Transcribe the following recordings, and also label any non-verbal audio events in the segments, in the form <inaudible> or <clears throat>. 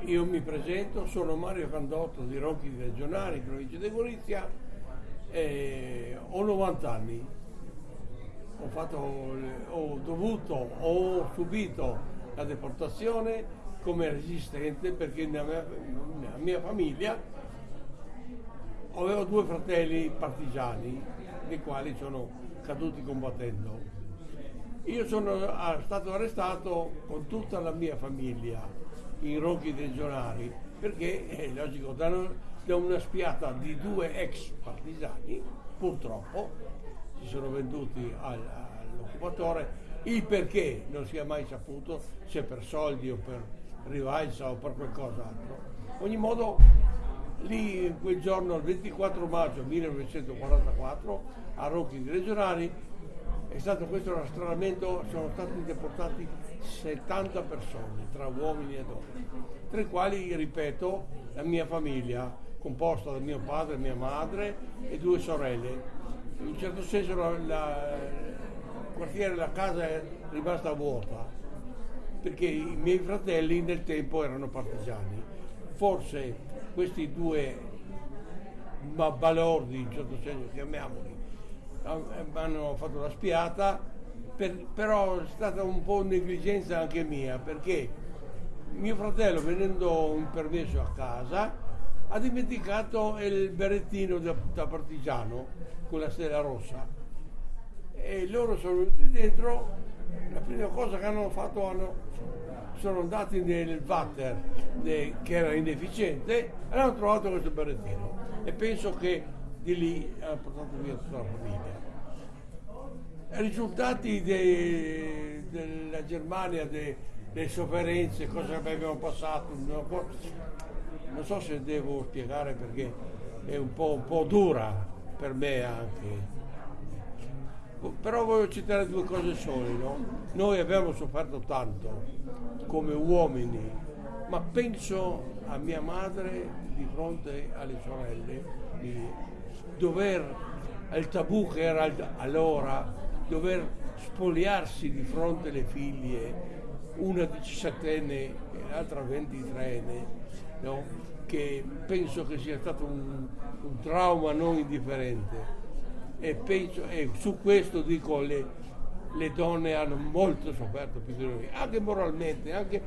io mi presento, sono Mario Candotto di Rocchi Regionali, provincia di Gorizia, ho 90 anni, ho, fatto, ho dovuto, ho subito la deportazione come resistente perché nella mia, nella mia famiglia avevo due fratelli partigiani, dei quali sono caduti combattendo. Io sono stato arrestato con tutta la mia famiglia in roghi regionali perché è logico, da, una spiata di due ex partigiani, purtroppo, si sono venduti al, all'occupatore, il perché non si è mai saputo, se per soldi o per rivalsa o per qualcos'altro. Ogni modo, lì quel giorno, il 24 maggio 1944, a Rocchi regionali, è stato questo rastrellamento, sono stati deportati 70 persone, tra uomini e donne, tra i quali, ripeto, la mia famiglia, composta da mio padre, mia madre e due sorelle. In un certo senso la, la, il quartiere, la casa è rimasta vuota, perché i miei fratelli nel tempo erano partigiani. Forse questi due balordi, in un certo senso chiamiamoli, hanno fatto la spiata, per, però è stata un po' negligenza anche mia, perché mio fratello venendo in permesso a casa ha dimenticato il berrettino da, da partigiano con la stella rossa. E loro sono venuti dentro, la prima cosa che hanno fatto hanno, sono andati nel water de, che era inefficiente e hanno trovato questo berrettino. E penso che di lì hanno portato via tutta la famiglia. Risultati de, della Germania, de, delle sofferenze, cosa abbiamo passato, non so se devo spiegare perché è un po', un po dura per me anche. Però voglio citare due cose sole, no? Noi abbiamo sofferto tanto come uomini, ma penso a mia madre di fronte alle sorelle, di dover, il tabù che era allora, dover spogliarsi di fronte alle figlie, una 17enne e l'altra 23enne, no? che penso che sia stato un, un trauma non indifferente. E, penso, e su questo dico le, le donne hanno molto sofferto più di noi, anche moralmente, anche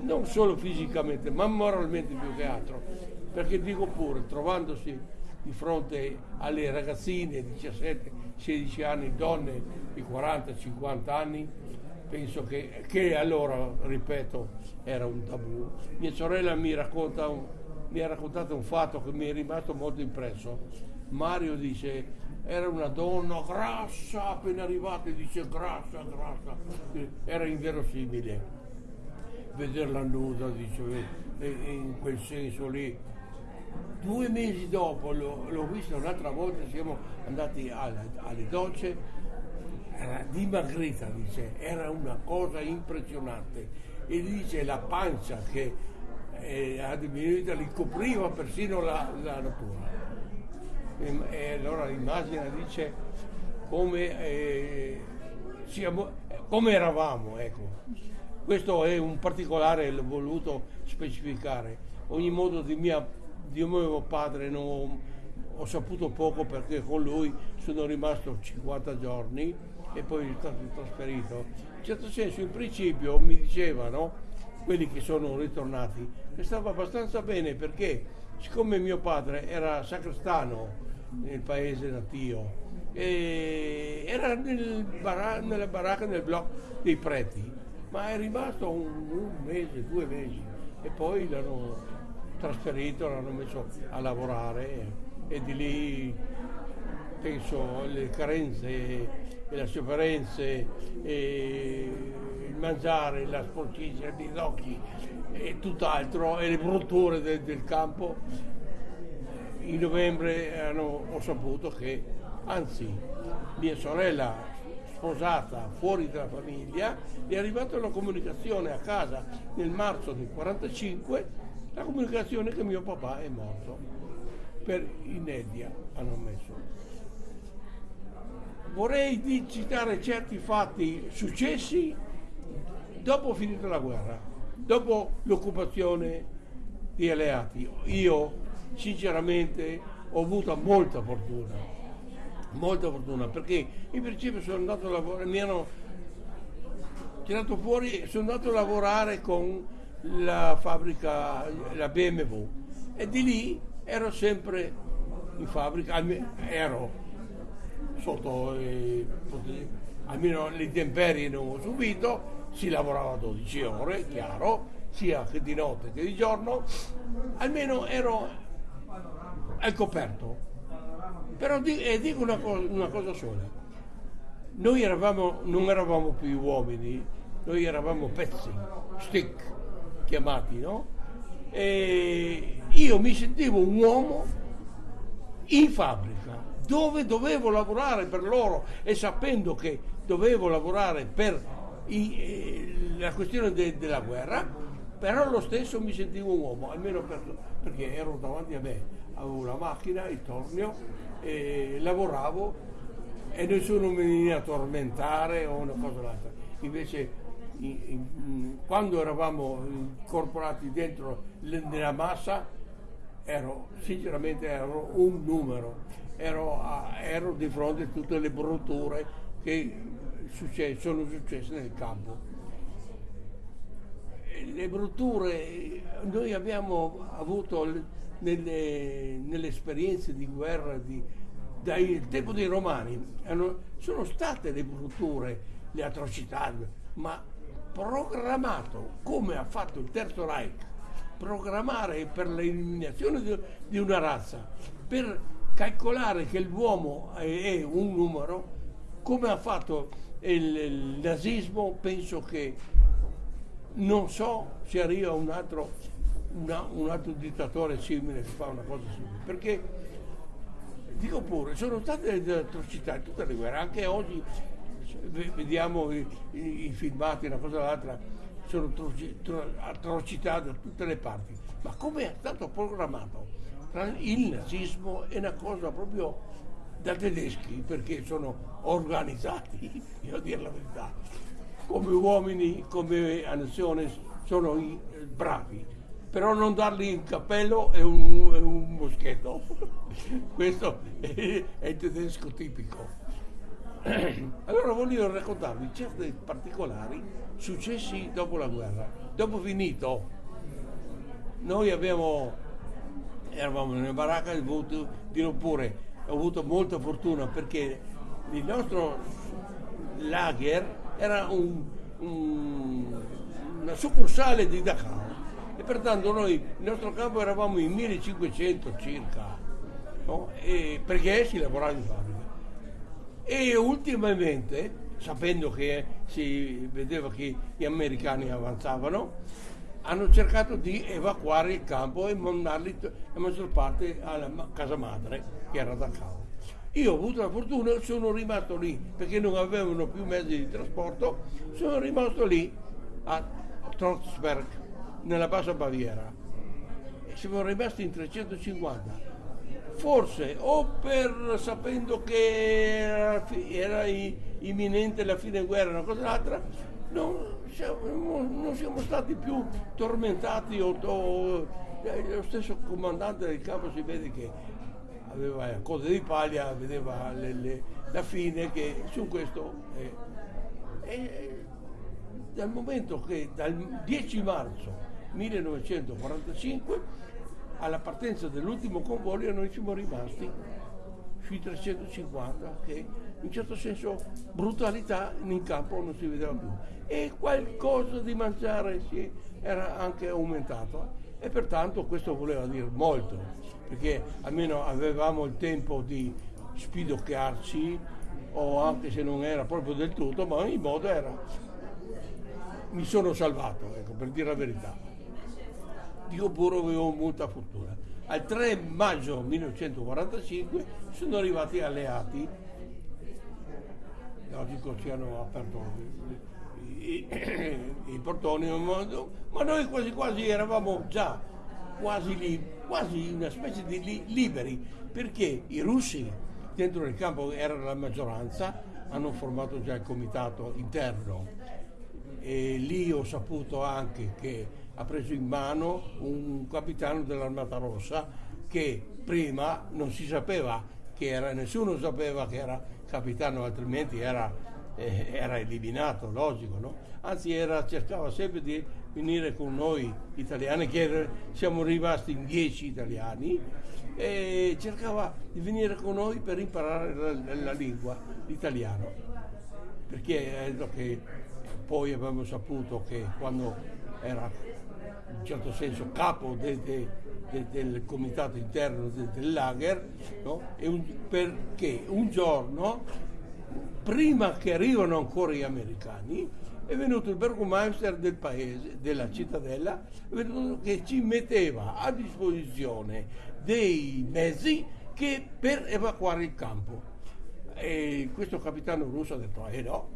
non solo fisicamente, ma moralmente più che altro. Perché dico pure, trovandosi di fronte alle ragazzine di 17-16 anni, donne di 40-50 anni, penso che, che, allora, ripeto, era un tabù. Mia sorella mi, racconta mi ha raccontato un fatto che mi è rimasto molto impresso. Mario dice, era una donna grassa, appena arrivata dice grassa, grassa, era inverosimile. Vederla nuda, dice, in quel senso lì. Due mesi dopo l'ho, vista un'altra volta, siamo andati alle, alle docce, era dimagrita, dice, era una cosa impressionante. E dice la pancia che eh, a diminuita li copriva persino la, la natura. E, e, allora l'immagine dice come, eh, siamo, come eravamo, ecco. Questo è un particolare, l'ho voluto specificare. Ogni modo di, mia, di mio padre non, ho saputo poco perché con lui sono rimasto 50 giorni e poi è stato trasferito. In certo senso, in principio mi dicevano, quelli che sono ritornati, che stava abbastanza bene perché siccome mio padre era sacrestano nel paese natio, era nel bar- nella baracca nel blocco dei preti, ma è rimasto un, un mese, due mesi e poi l'hanno trasferito, l'hanno messo a lavorare e di lì penso le carenze e le sofferenze e il mangiare, la sporcizia degli occhi e tutt'altro e le brutture del, del campo. In novembre hanno, ho saputo che anzi mia sorella sposata fuori dalla famiglia è arrivata una comunicazione a casa nel marzo del 45 la comunicazione che mio papà è morto per inedia hanno messo. Vorrei citare certi fatti successi dopo finita la guerra, dopo l'occupazione di alleati. Io sinceramente ho avuto molta fortuna, molta fortuna, perché in principio sono andato a lavorare, mi hanno tirato fuori, sono andato a lavorare con la fabbrica, la BMW e di lì ero sempre in fabbrica, ero sotto, eh, almeno le intemperie non ho subito, si lavorava 12 ore, chiaro, sia che di notte che di giorno, almeno ero al coperto. Però dico una cosa, una cosa sola, noi eravamo, non eravamo più uomini, noi eravamo pezzi, stick chiamati, no? E io mi sentivo un uomo in fabbrica dove dovevo lavorare per loro e sapendo che dovevo lavorare per i, eh, la questione de, della guerra, però lo stesso mi sentivo un uomo, almeno per, perché ero davanti a me, avevo una macchina, il tornio, e lavoravo e nessuno mi veniva a tormentare o una cosa o l'altra. Invece in, in, quando eravamo incorporati dentro nella massa ero sinceramente ero un numero, ero, ero di fronte a tutte le brutture che succe- sono successe nel campo. Le brutture, noi abbiamo avuto nelle, nelle esperienze di guerra di, dal tempo dei romani, sono state le brutture, le atrocità, ma programmato come ha fatto il Terzo Reich, programmare per l'eliminazione di, una razza, per calcolare che l'uomo è, un numero, come ha fatto il, il nazismo, penso che non so se arriva un altro, una, un altro dittatore simile che fa una cosa simile, perché dico pure, sono state delle atrocità in tutte le guerre, anche oggi vediamo i, i, filmati, una cosa o l'altra, sono atrocità da tutte le parti, ma come è stato programmato? Il nazismo è una cosa proprio da tedeschi perché sono organizzati, <laughs> io a dire la verità, come uomini, come nazione sono bravi, però non dargli il cappello e un, un moschetto, <laughs> questo è, è il tedesco tipico. <clears throat> Allora voglio raccontarvi certi particolari successi dopo la guerra. Dopo finito, noi abbiamo, eravamo nella baracca, ho avuto, dirò pure, ho avuto molta fortuna perché il nostro lager era un, un, una succursale di Dachau e pertanto noi, il nostro campo eravamo in 1500 circa, no? perché si lavorava in fabbrica e ultimamente, sapendo che si vedeva che gli americani avanzavano, hanno cercato di evacuare il campo e mandarli la maggior parte alla casa madre, che era Dachau. Io ho avuto la fortuna, sono rimasto lì perché non avevano più mezzi di trasporto, sono rimasto lì a Trotzberg, nella bassa Baviera. E siamo rimasti in 350 forse o per sapendo che era, era imminente la fine guerra, una cosa o l'altra, non non siamo stati più tormentati o, o, eh, lo stesso comandante del campo si vede che aveva la coda di paglia, vedeva le, le, la fine che su questo eh, eh, dal momento che dal 10 marzo 1945 alla partenza dell'ultimo convoglio noi siamo rimasti sui 350 che in certo senso brutalità in campo non si vedeva più. E qualcosa di mangiare si era anche aumentato. E pertanto questo voleva dire molto perché almeno avevamo il tempo di spidocchiarci o anche se non era proprio del tutto ma in modo era mi sono salvato ecco per dire la verità dico pure avevo molta fortuna. Al 3 maggio 1945 sono arrivati alleati, logico ci hanno aperto i, portoni, ma noi quasi quasi eravamo già quasi lì, quasi una specie di li, liberi, perché i russi dentro il campo erano la maggioranza, hanno formato già il comitato interno e lì ho saputo anche che ha preso in mano un capitano dell'Armata Rossa che prima non si sapeva che era, nessuno sapeva che era capitano, altrimenti era, eh, era eliminato, logico, no? Anzi era, cercava sempre di venire con noi italiani, che siamo rimasti in dieci italiani, e cercava di venire con noi per imparare la, la lingua, l'italiano. Perché è che poi abbiamo saputo che quando era in certo senso capo de, de, de, del comitato interno del lager, no? un, perché un giorno, prima che arrivano ancora gli americani, è venuto il Burgomaster del paese, della cittadella, che ci metteva a disposizione dei mezzi che, per evacuare il campo. E questo capitano russo ha detto, eh no,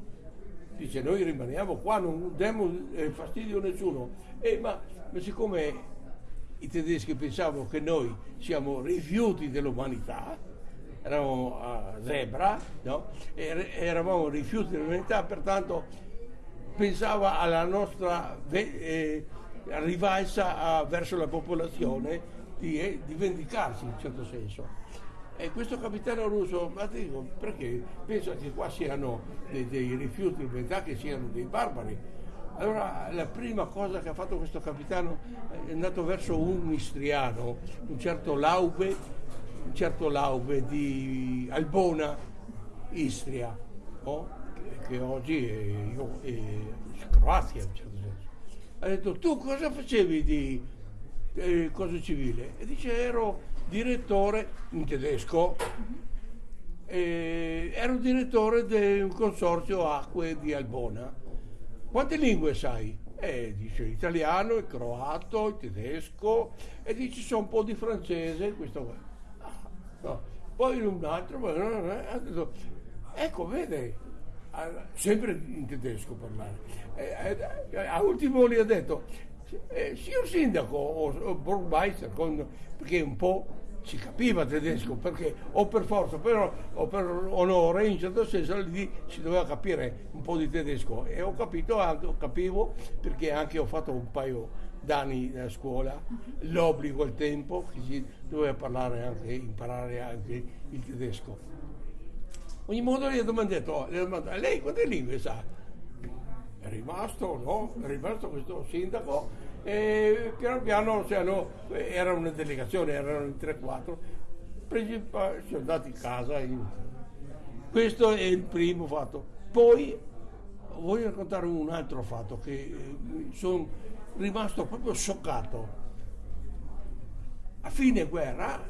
dice noi rimaniamo qua, non diamo eh, fastidio a nessuno. Eh, ma, ma siccome i tedeschi pensavano che noi siamo rifiuti dell'umanità, eravamo a zebra, no? eravamo rifiuti dell'umanità, pertanto pensava alla nostra eh, rivalsa verso la popolazione di, eh, di, vendicarsi in certo senso. E questo capitano russo, ma dico, perché pensa che qua siano dei, dei rifiuti di umanità, che siano dei barbari. Allora la prima cosa che ha fatto questo capitano è andato verso un istriano, un certo Laube, un certo Laube di Albona, Istria. No? che oggi è, è Croazia in un certo senso. Ha detto tu cosa facevi di eh, cosa civile? E dice ero direttore in tedesco, eh, ero direttore di un consorzio acque di Albona. Quante lingue sai? E dice italiano, il croato, il tedesco e dice so un po' di francese, questo qua. Ah, no. Poi un altro, detto, ecco, vede, sempre in tedesco parlare. Eh, eh, a ultimo gli ha detto, eh, signor sindaco o, o Burmeister, perché un po' si capiva tedesco, perché o per forza però, o per onore, in certo senso lì si doveva capire un po' di tedesco e ho capito anche, capivo perché anche ho fatto un paio d'anni a scuola, l'obbligo al tempo che si doveva parlare anche, imparare anche il tedesco ogni modo gli ho domandato, gli ho domandato lei quante lingue sa? È rimasto, no? È rimasto questo sindaco e piano piano cioè, era una delegazione, erano in 3-4, sono andati in casa. In... Questo è il primo fatto. Poi voglio raccontare un altro fatto che eh, sono rimasto proprio scioccato. A fine guerra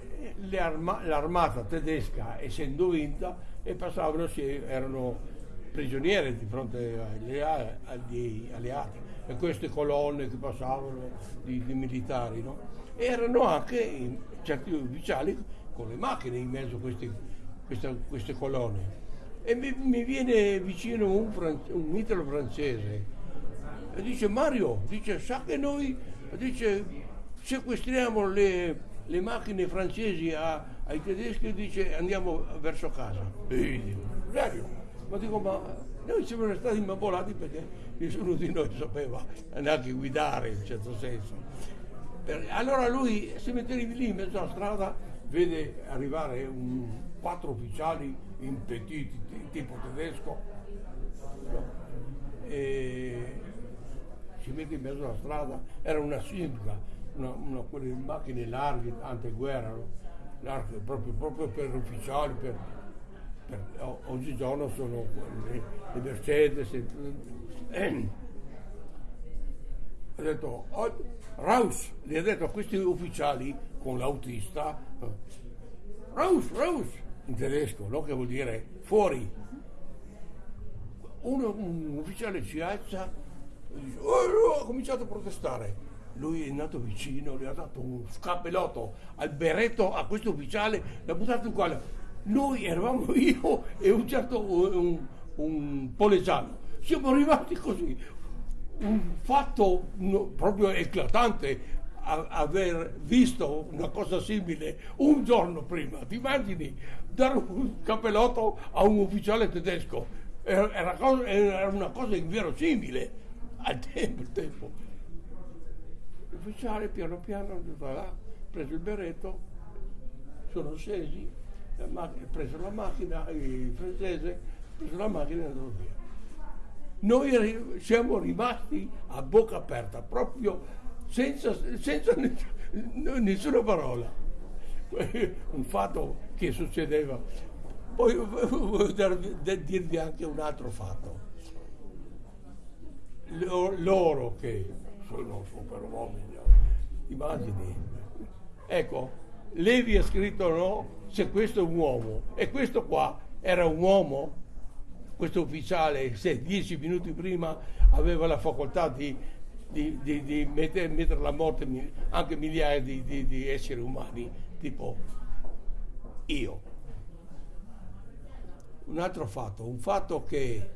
arma- l'armata tedesca, essendo vinta, e passavano, erano prigionieri di fronte agli alleati e queste colonne che passavano di, di militari no? erano anche certi ufficiali con le macchine in mezzo a queste, queste, colonne e mi, mi viene vicino un, un italo francese e dice Mario dice sa che noi dice sequestriamo le, le macchine francesi a, ai tedeschi e dice andiamo verso casa. E io dico, serio? Ma dico, ma noi siamo stati imbabolati perché nessuno di noi sapeva neanche guidare in certo senso. allora lui si mette lì in mezzo alla strada, vede arrivare un, quattro ufficiali impetiti, tipo tedesco, e si mette in mezzo alla strada, era una sindaca, una, una, quelle macchine larghe, anteguerra, no? proprio, proprio, per ufficiali, per, oggigiorno sono le, le Mercedes. Eh, ha detto, oh, Raus, gli ha detto a questi ufficiali con l'autista, Raus, Raus, in tedesco, no? che vuol dire fuori. Uno, un ufficiale si alza e dice, oh, ha cominciato a protestare lui è andato vicino, gli ha dato un scappellotto al berretto a questo ufficiale, l'ha buttato in quale. Noi eravamo io e un certo un, un polesano. Siamo rimasti così. Un fatto proprio eclatante aver visto una cosa simile un giorno prima. Ti immagini dare un cappellotto a un ufficiale tedesco? Era, cosa, era una cosa inverosimile al tempo. tempo. L'ufficiale piano piano ha preso il berretto, sono scesi, ha preso la macchina, il francese ha preso la macchina e è andato via. Noi siamo rimasti a bocca aperta, proprio senza, senza nessuna parola. <laughs> Un fatto che succedeva. Poi voglio dirvi anche un altro fatto. Loro che sono super uomini, immagini. Ecco, Levi ha scritto no, se questo è un uomo e questo qua era un uomo, questo ufficiale, se dieci minuti prima aveva la facoltà di di, di, di mettere, mettere, alla morte anche migliaia di, esseri umani, tipo io. Un altro fatto, un fatto che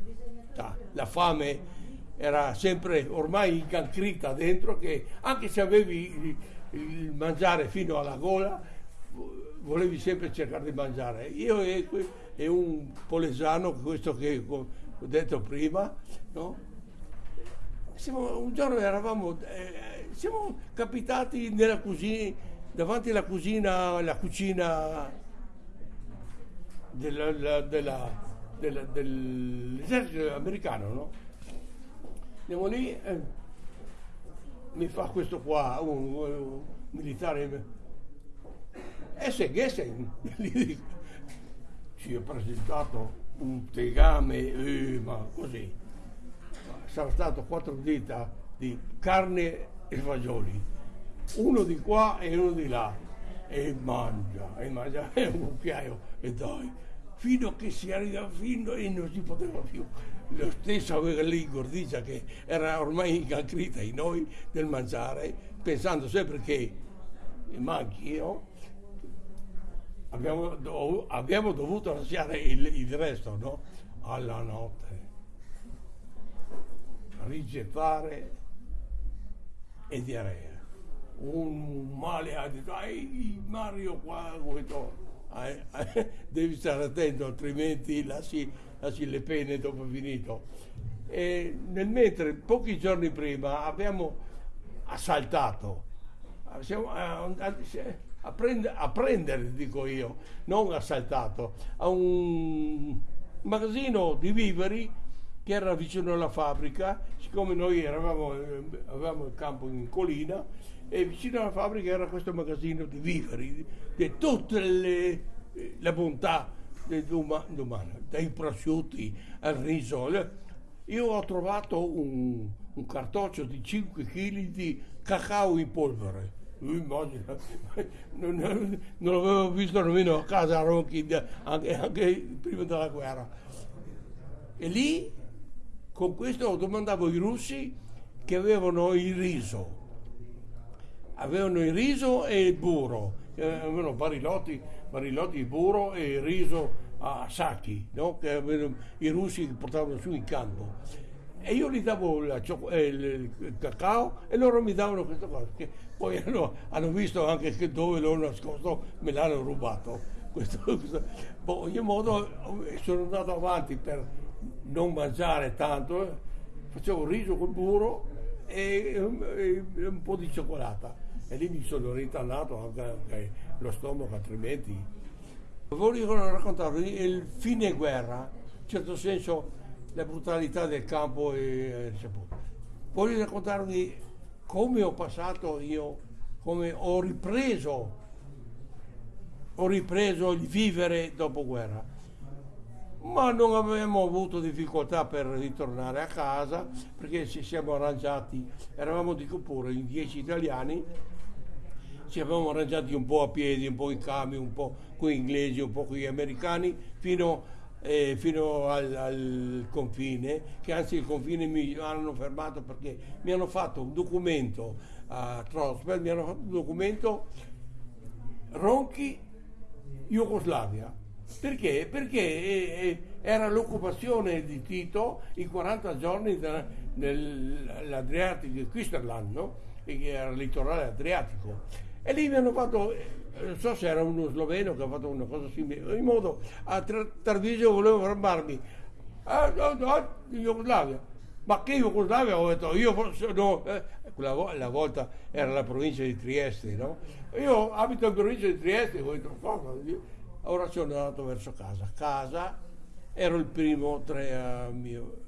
la fame era sempre ormai incancrita dentro, che anche se avevi il, mangiare fino alla gola, volevi sempre cercare di mangiare. Io e, e un polesano, questo che ho detto prima, no? siamo, un giorno eravamo, eh, siamo capitati cucina, davanti alla cucina, la cucina della, della, della, dell'esercito americano, no? Andiamo lì, eh, mi fa questo qua, un, un militare, Essen, Essen, <laughs> gli dico, ci ho presentato un tegame, eh, ma così. Sarà stato quattro dita di carne e fagioli, uno di qua e uno di là, e mangia, e mangia, <laughs> e un cucchiaio, e dai, fino a che si arriva fino e non si poteva più. Lo stesso aveva lì Gordicia che era ormai incacrita in noi del mangiare, pensando sempre che manchi io, abbiamo, abbiamo dovuto lasciare il, il resto no? alla notte rigettare e diarrea. Un male ha detto, ai Mario qua, questo, <laughs> devi stare attento, altrimenti lasci, le pene dopo finito. E nel mentre, pochi giorni prima, abbiamo assaltato, siamo, a, a, prendere, a prendere, dico io, non assaltato, a un magazzino di viveri che era vicino alla fabbrica, siccome noi eravamo, eh, avevamo il campo in collina e vicino alla fabbrica era questo magazzino di viveri, di tutta le, eh, la bontà umana, dai prosciutti al riso. Io ho trovato un, un cartoccio di 5 kg di cacao in polvere. Immagina, non, <laughs> non, non l'avevo visto nemmeno a casa a Ronchi anche, anche prima della guerra. E lì con questo domandavo ai russi che avevano il riso, avevano il riso e il burro, avevano barilotti, barilotti burro e riso a sacchi, no? che avevano, i russi portavano su in campo. E io gli davo la, eh, il, il, cacao e loro mi davano questa cosa, che poi <laughs> hanno, hanno visto anche che dove l'ho nascosto me l'hanno rubato. <laughs> Questo, questo. Boh, in ogni modo sono andato avanti per non mangiare tanto, eh. facevo riso col burro e, e, e, un po' di cioccolata e lì mi sono ritannato anche, anche lo stomaco altrimenti. Voglio raccontarvi il fine guerra, in certo senso la brutalità del campo e voglio raccontarvi come ho passato io, come ho ripreso, ho ripreso il vivere dopo guerra. Ma non abbiamo avuto difficoltà per ritornare a casa perché ci siamo arrangiati, eravamo dico pure in dieci italiani, ci avevamo arrangiati un po' a piedi, un po' in camion, un po' con gli inglesi, un po' con gli americani, fino, eh, fino al, al, confine, che anzi il confine mi hanno fermato perché mi hanno fatto un documento a Trosberg, mi hanno fatto un documento Ronchi, Jugoslavia perché? Perché eh, eh, era l'occupazione di Tito i 40 giorni nell'Adriatico, di Quisterland, no? che era il litorale adriatico. E lì mi hanno fatto, eh, non so se era uno sloveno che ha fatto una cosa simile, in modo a Tarvisio volevo fermarmi, a, a, a Jugoslavia. ma che Jugoslavia ho detto io no, eh, quella la volta era la provincia di Trieste no? io abito in provincia di Trieste ho detto cosa ora sono andato verso casa casa ero il primo tra, uh, mio,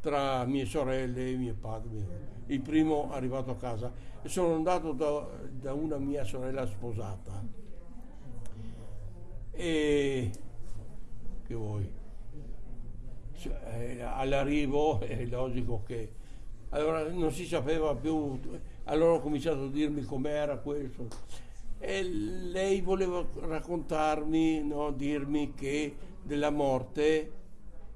tra mie sorelle e mio padre il primo arrivato a casa e sono andato da, da una mia sorella sposata. E che vuoi? Cioè, all'arrivo <laughs> è logico che allora non si sapeva più, allora ho cominciato a dirmi com'era questo. E lei voleva raccontarmi, no, dirmi che della morte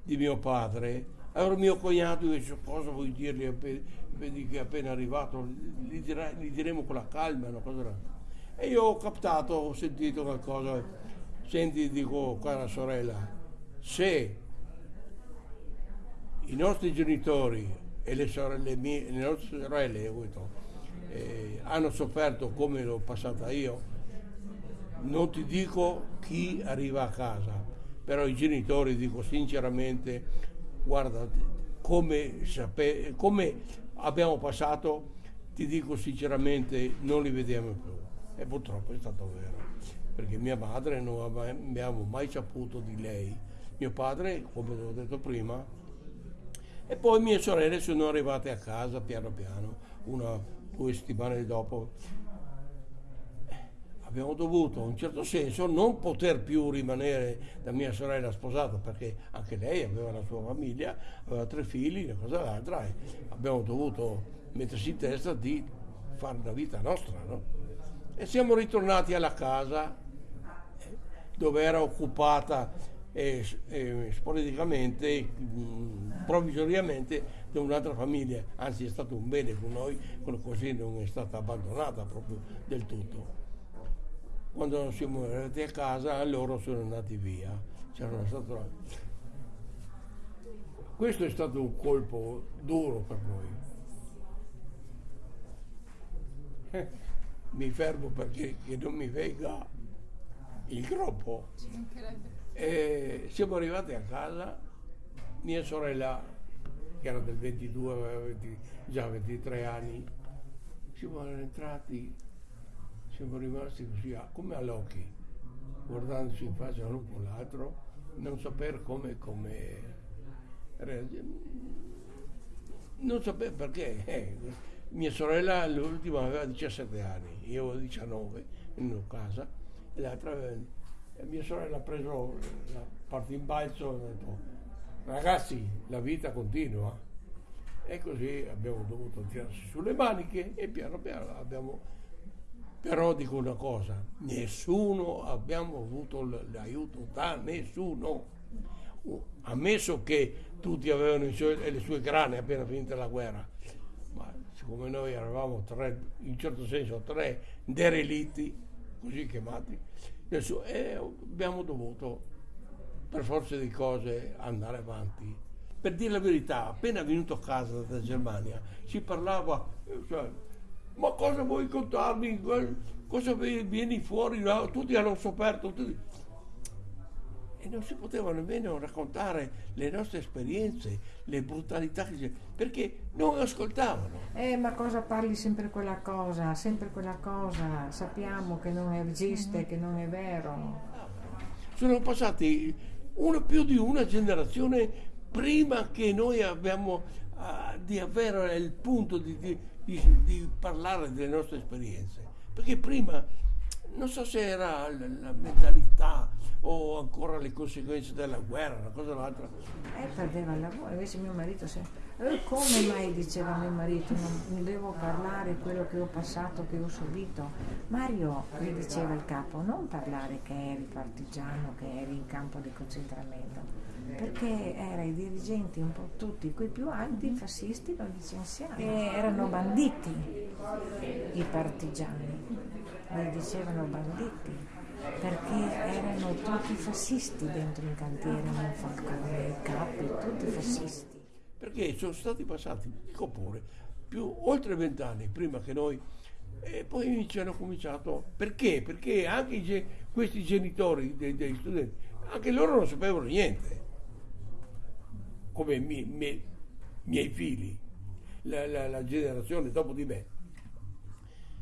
di mio padre. Allora mio cognato dice cosa vuoi dirgli? Vedi che è appena arrivato, gli, dirà, gli diremo con la calma, no, cosa E io ho captato, ho sentito qualcosa, senti, dico, cara sorella, se i nostri genitori e le, sorelle mie, le nostre sorelle eh, hanno sofferto come l'ho passata io, non ti dico chi arriva a casa, però i genitori dico sinceramente, guarda, come, sape, come abbiamo passato, ti dico sinceramente, non li vediamo più. E purtroppo è stato vero, perché mia madre non abbiamo mai saputo di lei. Mio padre, come ho detto prima, e poi mie sorelle sono arrivate a casa piano piano, una due settimane dopo. Abbiamo dovuto, in un certo senso, non poter più rimanere da mia sorella sposata, perché anche lei aveva la sua famiglia, aveva tre figli, una cosa l'altra, e abbiamo dovuto mettersi in testa di fare la vita nostra. No? E siamo ritornati alla casa dove era occupata sporadicamente, mh, provvisoriamente da un'altra famiglia, anzi è stato un bene con noi, così non è stata abbandonata proprio del tutto. Quando siamo arrivati a casa loro sono andati via. Stato... Questo è stato un colpo duro per noi. mi fermo perché non mi venga il groppo. E siamo arrivati a casa, mia sorella, che era del 22, aveva 20, già 23 anni, siamo entrati, siamo rimasti così come all'occhio, guardandoci in faccia l'uno con l'altro, non sapere come, come. Non sapere perché. Eh, mia sorella l'ultima aveva 17 anni, io avevo 19 in una casa, e l'altra e mia sorella ha preso la parte in balzo e ha detto ragazzi la vita continua e così abbiamo dovuto tirarsi sulle maniche e piano piano abbiamo però dico una cosa nessuno abbiamo avuto l'aiuto da nessuno ammesso che tutti avevano suoi, le sue grane appena finita la guerra ma siccome noi eravamo tre in certo senso tre derelitti così chiamati e abbiamo dovuto, per forza di cose, andare avanti. Per dire la verità, appena venuto a casa da Germania, si parlava, cioè, ma cosa vuoi contarmi? Cosa vieni fuori? Tutti hanno sofferto. Tutti e non si poteva nemmeno raccontare le nostre esperienze, le brutalità che c'è, perché non ascoltavano. Eh, ma cosa parli sempre quella cosa, sempre quella cosa, sappiamo che non esiste, mm-hmm. che non è vero. Sono passati una, più di una generazione prima che noi abbiamo uh, di avere il punto di, di, di, di parlare delle nostre esperienze, perché prima non so se era la, la mentalità o ancora le conseguenze della guerra, una cosa o l'altra. Eh, perdeva il lavoro, invece mio marito se... Eh, come mai diceva mio marito, non, devo parlare quello che ho passato, che ho subito? Mario, gli diceva il capo, non parlare che eri partigiano, che eri in campo di concentramento, perché erano i dirigenti un po' tutti, quei più alti fascisti lo licenziavano, erano banditi i partigiani, li dicevano banditi perché erano tutti fascisti dentro il cantiere, non Falcone, i capi, tutti fascisti. Perché sono stati passati, dico pure, più oltre vent'anni prima che noi e poi ci hanno cominciato perché? Perché anche ge, questi genitori dei, degli studenti, anche loro non sapevano niente. Come mi, mi, miei figli, la, la, la generazione dopo di me.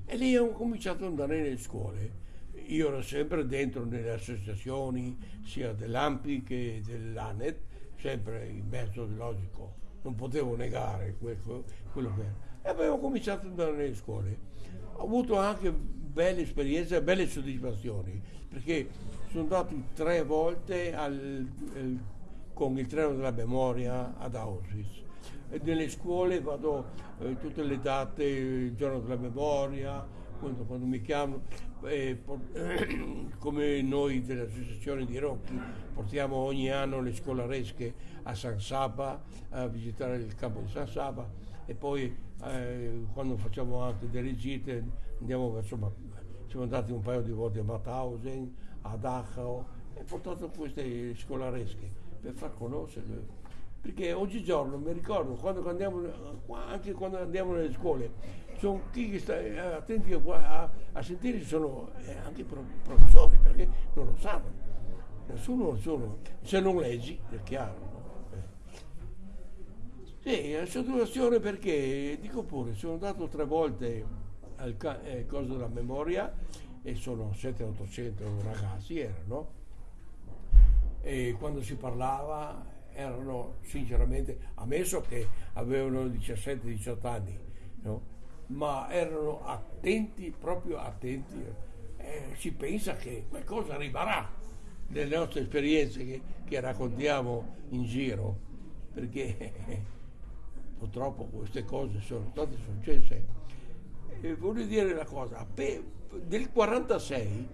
E lì ho cominciato ad andare nelle scuole. Io ero sempre dentro nelle associazioni, sia dell'AMPI che dell'ANET, sempre in mezzo logico, non potevo negare quello, che era. E avevo cominciato ad andare nelle scuole. Ho avuto anche belle esperienze, belle soddisfazioni, perché sono andato tre volte al, al, con il treno della memoria ad Auschwitz. E nelle scuole vado eh, tutte le date, il giorno della memoria, quando, quando mi chiamano, eh, <coughs> come noi dell'associazione di Rocchi portiamo ogni anno le scolaresche a San Saba a visitare il campo di San Saba e poi eh, quando facciamo anche delle gite andiamo verso siamo andati un paio di volte a Mauthausen, a Dachau e portato queste scolaresche per far conoscere perché oggigiorno mi ricordo quando andiamo anche quando andiamo nelle scuole sono chi che sta eh, attenti a, a sentire sono eh, anche professori perché non lo sanno nessuno lo sono se non leggi è chiaro no? eh. sì, soddisfazione perché dico pure sono andato tre volte al eh, coso della memoria e sono 700-800 ragazzi erano e quando si parlava erano sinceramente ammesso che avevano 17-18 anni no? ma erano attenti proprio attenti eh, si pensa che qualcosa arriverà nelle nostre esperienze che, che raccontiamo in giro perché <laughs> purtroppo queste cose sono state successe eh, voglio dire una cosa, per, del 46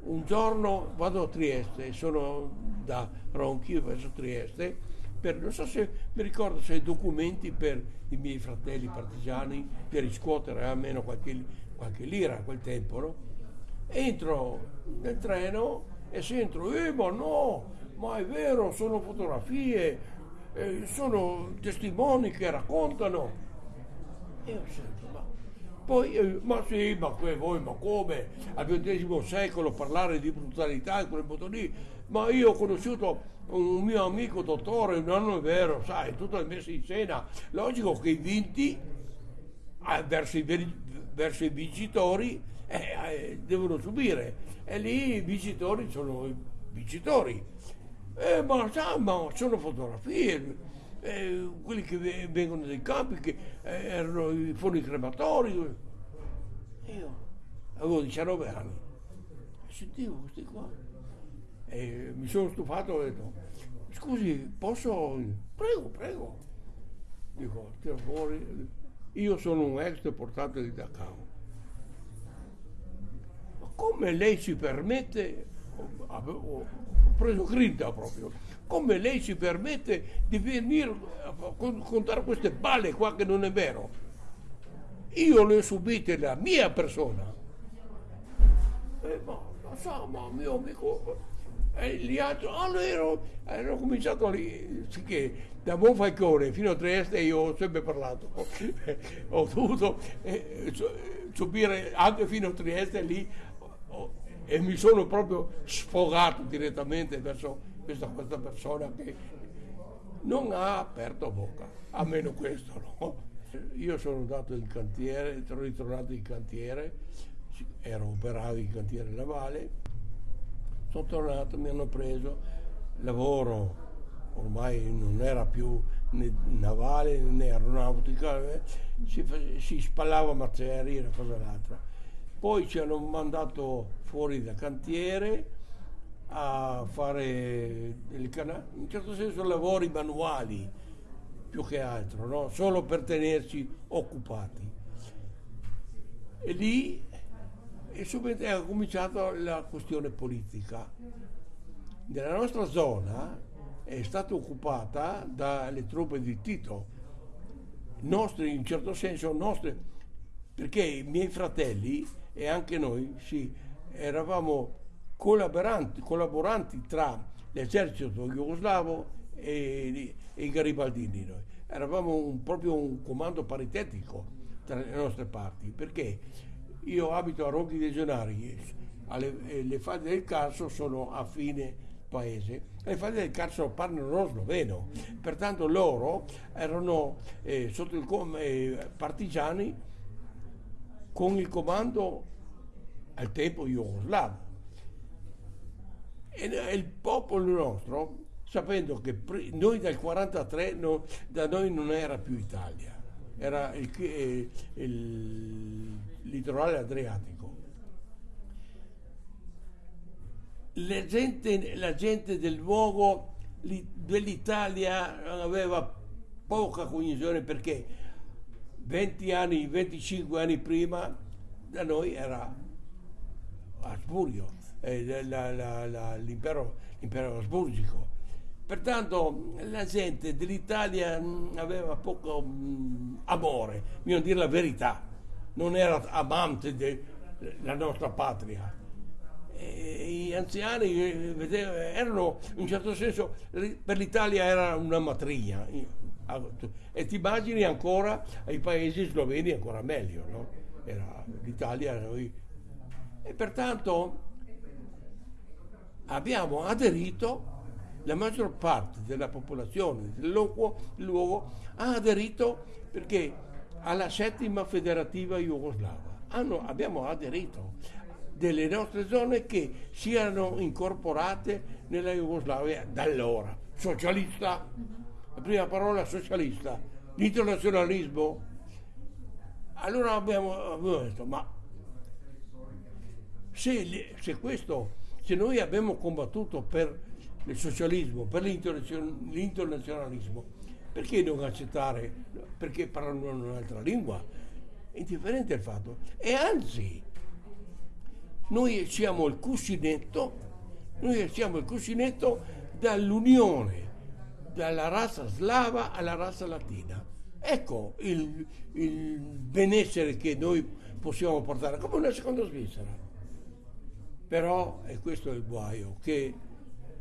un giorno vado a Trieste, sono da Ronchi verso Trieste, per, non so se mi ricordo se documenti per i miei fratelli partigiani per riscuotere almeno qualche, qualche lira a quel tempo, no? Entro nel treno e sento, eh ma no, ma è vero, sono fotografie, eh, sono testimoni che raccontano. E io sento, poi, eh, ma sì, ma voi, ma come? Al XX secolo parlare di brutalità in quel modo lì? Ma io ho conosciuto un mio amico dottore, non è vero, sai, tutto è messo in scena. Logico che i vinti eh, verso, i, verso i vincitori eh, eh, devono subire. E lì i vincitori sono i vincitori. Eh, ma, sa, ma sono fotografie, eh, quelli che vengono dai campi, che eh, erano i forni crematori. Io avevo 19 anni, sentivo questi qua. E mi sono stufato e ho detto, scusi, posso? Prego, prego. Dico, tira fuori. Io sono un ex deportato di Dachau. Ma come lei si permette, ho preso grinta proprio, come lei si permette di venire a contare queste balle qua che non è vero? Io le ho subite la mia persona. Eh, ma lo so, ma mio amico, e gli altri, allora ero, ero cominciato lì, che da Monfalcone fino a Trieste io ho sempre parlato, <laughs> ho dovuto eh, subire anche fino a Trieste lì oh, e mi sono proprio sfogato direttamente verso questa, questa persona che non ha aperto bocca, almeno questo no. Io sono andato in cantiere, sono ritornato in cantiere, ero operaio in cantiere navale, sono tornato, mi hanno preso lavoro, ormai non era più né navale né aeronautica, eh, si, si spallava macerie, una cosa l'altra. Poi ci hanno mandato fuori da cantiere, a fare in un certo senso lavori manuali più che altro, no? solo per tenerci occupati. E lì è subito è cominciata la questione politica. Nella nostra zona è stata occupata dalle truppe di Tito, nostre, in certo senso nostre, perché i miei fratelli e anche noi sì, eravamo collaboranti, collaboranti tra l'esercito jugoslavo e, e i garibaldini. Noi. Eravamo un, proprio un comando paritetico tra le nostre parti, perché io abito a Rocchi dei Gennari, alle, le fasi del Carso sono a fine paese, le famiglie del calcio parlano lo sloveno, pertanto loro erano eh, sotto il com- eh, partigiani con il comando al tempo jugoslavo. E il popolo nostro, sapendo che noi dal 43 no, da noi non era più Italia, era il, il, il litorale adriatico. La gente, la gente del luogo dell'Italia aveva poca cognizione perché 20 anni, 25 anni prima da noi era Asburgo, eh, l'impero, l'impero asburgico. Pertanto la gente dell'Italia mm, aveva poco mh, mm, amore, bisogna dire la verità, non era amante della nostra patria. E gli anziani eh, erano in un certo senso, per l'Italia era una matrigna. E ti immagini ancora ai paesi sloveni ancora meglio, no? Era l'Italia, noi. E pertanto abbiamo aderito la maggior parte della popolazione del luogo, luogo ha aderito perché alla settima federativa jugoslava. Hanno, abbiamo aderito delle nostre zone che siano incorporate nella Jugoslavia da allora. Socialista, la prima parola socialista, l'internazionalismo. Allora abbiamo, abbiamo detto, ma se, se, questo, se noi abbiamo combattuto per il socialismo, per l'internazionalismo, perché non accettare, perché parlano un'altra lingua? Indifferente il fatto. E anzi, noi siamo il cuscinetto, noi siamo il cuscinetto dall'unione dalla razza slava alla razza latina. Ecco il, il benessere che noi possiamo portare, come una seconda Svizzera. Però, e questo è il guaio, che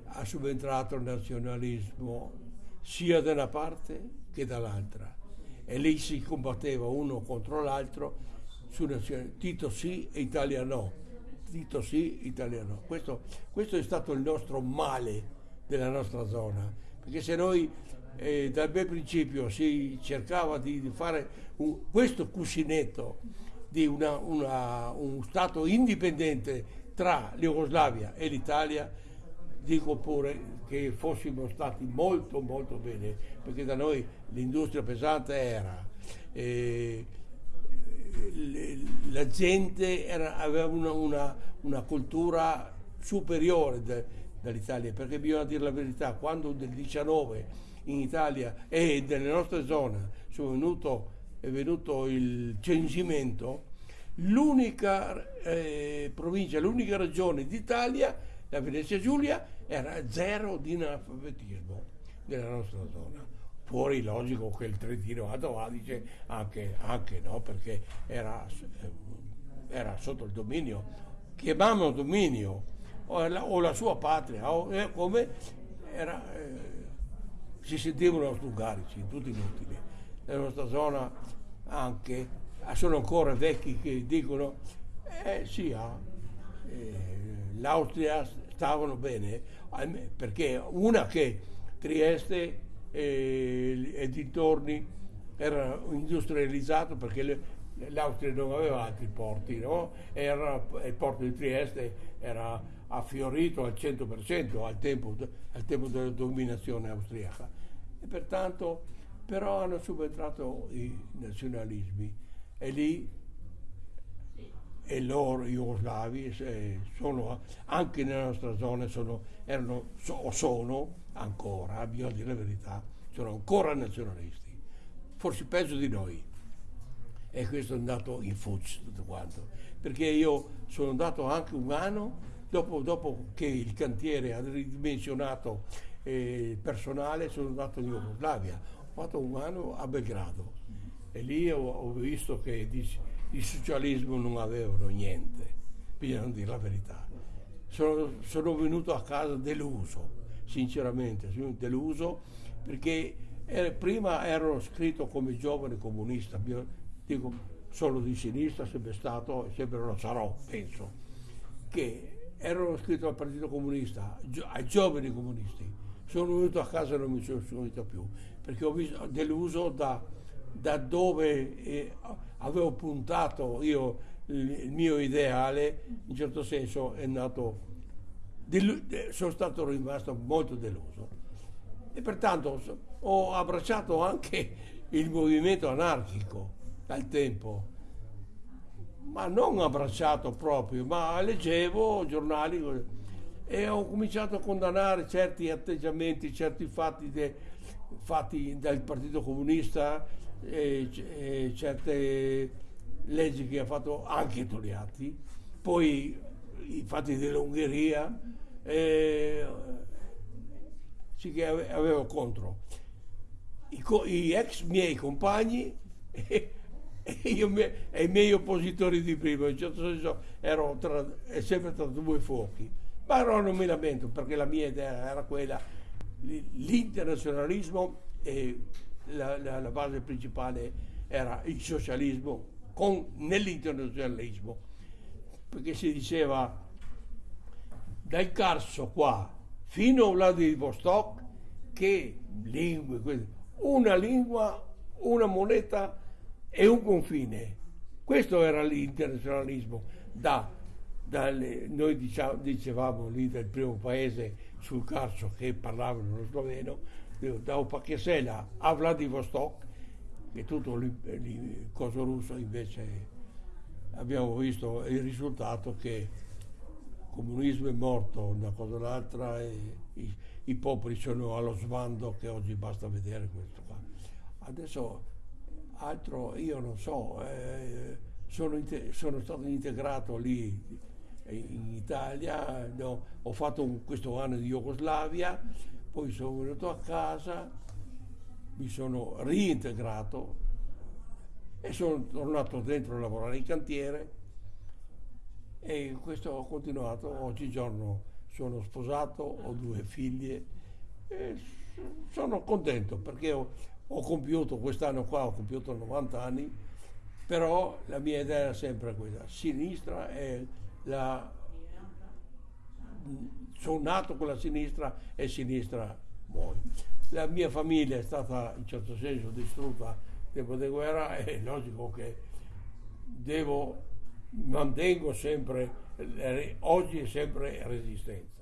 ha subentrato il nazionalismo sia da una parte che dall'altra e lì si combatteva uno contro l'altro su. Tito sì e Italia no. Tito sì, Italia no. Questo, questo è stato il nostro male della nostra zona, perché se noi eh, dal bel principio si cercava di, di fare un, questo cuscinetto di una, una, un Stato indipendente tra l'Jugoslavia e l'Italia, dico pure che fossimo stati molto molto bene, perché da noi l'industria pesante era, eh, la gente era, aveva una, una, una, cultura superiore de, dall'Italia, perché bisogna dire la verità, quando nel 19 in Italia e nelle nostre zone è venuto il censimento, l'unica eh, provincia, l'unica regione d'Italia, la Venezia Giulia, era zero di analfabetismo nella nostra zona. Fuori logico che il Trentino Alto Adige anche, anche no, perché era, era, sotto il dominio, chiamavano dominio, o la, o la sua patria, o, eh, come era, eh, si sentivano austungarici, tutti inutili. Nella nostra zona anche sono ancora vecchi che dicono eh sì, ah, eh, l'Austria stavano bene, perché una che Trieste e, e dintorni era industrializzato perché le, l'Austria non aveva altri porti, no? era, il porto di Trieste era affiorito al 100% al tempo, al tempo della dominazione austriaca e pertanto però hanno subentrato i nazionalismi e lì e loro jugoslavi sono anche nella nostra zona sono, erano, o sono ancora, bisogna dire la verità, sono ancora nazionalisti, forse peggio di noi. E questo è andato in fuccio tutto quanto, perché io sono andato anche un anno dopo, dopo che il cantiere ha ridimensionato eh, il personale, sono andato in Jugoslavia, ho fatto un anno a Belgrado e lì ho, ho visto che il socialismo non avevano niente, bisogna dire la verità. Sono, sono venuto a casa deluso, sinceramente, sono deluso perché eh, prima ero scritto come giovane comunista, dico solo di sinistra, sempre stato sempre lo sarò, penso, che ero iscritto al Partito Comunista, ai giovani comunisti. Sono venuto a casa e non mi sono seguito più, perché ho visto deluso da, da dove eh, avevo puntato io il, mio ideale, in certo senso è nato, delu- sono stato rimasto molto deluso. E pertanto ho abbracciato anche il movimento anarchico al tempo ma non abbracciato proprio, ma leggevo giornali e ho cominciato a condannare certi atteggiamenti, certi fatti, de, fatti dal Partito Comunista, e, e certe leggi che ha fatto anche Togliatti, poi i fatti dell'Ungheria, eh, sì che avevo contro. I, I, ex miei compagni <laughs> e, io, e i miei oppositori di prima, in un certo senso ero tra, sempre tra due fuochi. Ma no, non mi lamento perché la mia idea era quella, l'internazionalismo e la, la, la base principale era il socialismo con, nell'internazionalismo, perché si diceva dal Carso qua fino a Vladivostok che lingue, una lingua, una moneta e un confine. Questo era l'internazionalismo. Da, dalle, noi diciamo, dicevamo lì del primo paese sul Carso che parlavano lo sloveno, da Opachesela a Vladivostok, che tutto il coso russo invece abbiamo visto il risultato che il comunismo è morto, una cosa o l'altra, i, i popoli sono allo sbando che oggi basta vedere questo qua. Adesso altro io non so, eh, sono, sono, stato integrato lì in Italia, no, ho fatto un, questo anno di Jugoslavia, poi sono venuto a casa, mi sono reintegrato e sono tornato dentro a lavorare in cantiere. E questo ho continuato, oggigiorno sono sposato, ho due figlie e sono contento perché ho, ho compiuto quest'anno qua, ho compiuto 90 anni, però la mia idea era sempre quella, sinistra è la... sono nato con la sinistra e sinistra muoio. La mia famiglia è stata in certo senso distrutta nel tempo di guerra, è logico che devo, mantengo sempre, oggi è sempre resistenza.